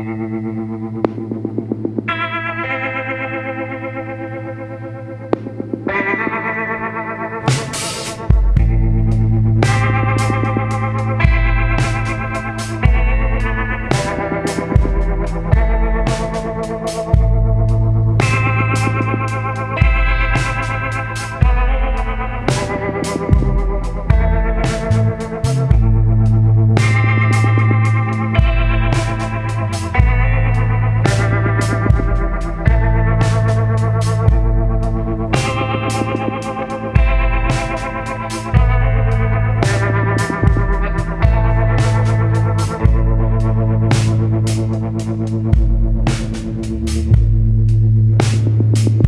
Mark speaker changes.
Speaker 1: Thank you. We'll be right back.